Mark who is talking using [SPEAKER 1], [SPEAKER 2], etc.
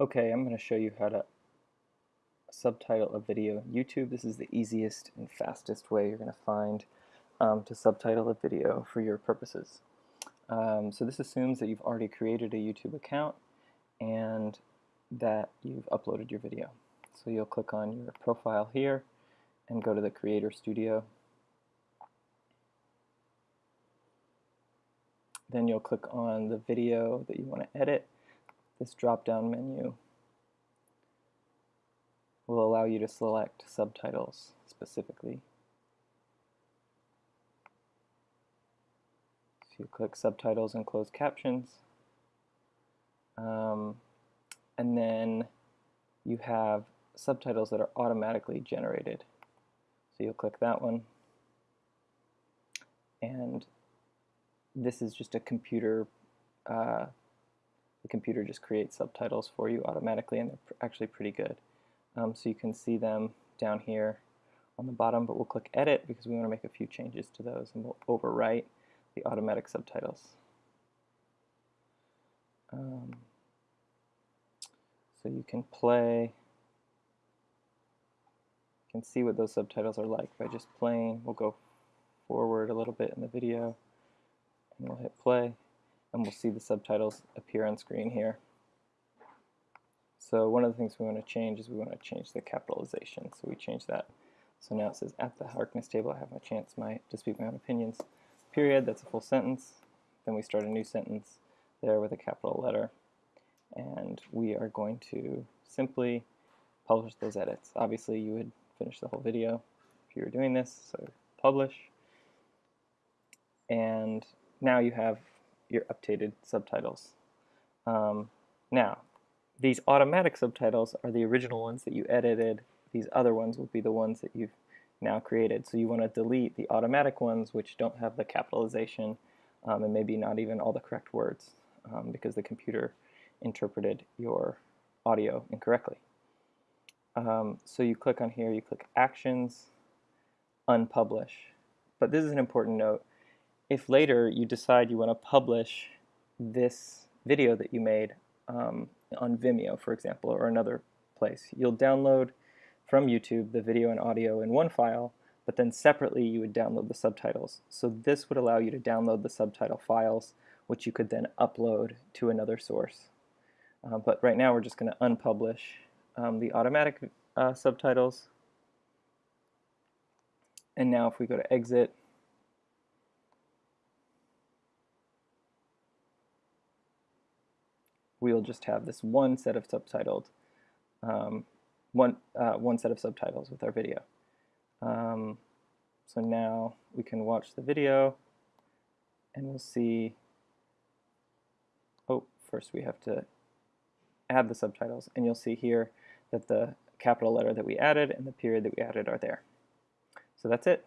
[SPEAKER 1] Okay, I'm going to show you how to subtitle a video YouTube. This is the easiest and fastest way you're going to find um, to subtitle a video for your purposes. Um, so this assumes that you've already created a YouTube account and that you've uploaded your video. So you'll click on your profile here and go to the Creator Studio. Then you'll click on the video that you want to edit this drop-down menu will allow you to select subtitles specifically. So you click subtitles and closed captions. Um, and then you have subtitles that are automatically generated. So you'll click that one. And this is just a computer uh, the computer just creates subtitles for you automatically and they're actually pretty good. Um, so you can see them down here on the bottom, but we'll click edit because we want to make a few changes to those and we'll overwrite the automatic subtitles. Um, so you can play, you can see what those subtitles are like by just playing. We'll go forward a little bit in the video and we'll hit play and we'll see the subtitles appear on screen here. So one of the things we want to change is we want to change the capitalization. So we change that. So now it says, at the Harkness table I have my chance my, to speak my own opinions. Period, that's a full sentence. Then we start a new sentence there with a capital letter. And we are going to simply publish those edits. Obviously you would finish the whole video if you were doing this, so publish. And now you have your updated subtitles. Um, now, these automatic subtitles are the original ones that you edited. These other ones will be the ones that you've now created. So you want to delete the automatic ones which don't have the capitalization um, and maybe not even all the correct words um, because the computer interpreted your audio incorrectly. Um, so you click on here, you click Actions, Unpublish. But this is an important note if later you decide you want to publish this video that you made um, on Vimeo, for example, or another place, you'll download from YouTube the video and audio in one file, but then separately you would download the subtitles. So this would allow you to download the subtitle files, which you could then upload to another source. Uh, but right now we're just going to unpublish um, the automatic uh, subtitles. And now if we go to exit, we'll just have this one set of subtitled, um, one, uh, one set of subtitles with our video. Um, so now we can watch the video and we'll see, oh, first we have to add the subtitles and you'll see here that the capital letter that we added and the period that we added are there. So that's it.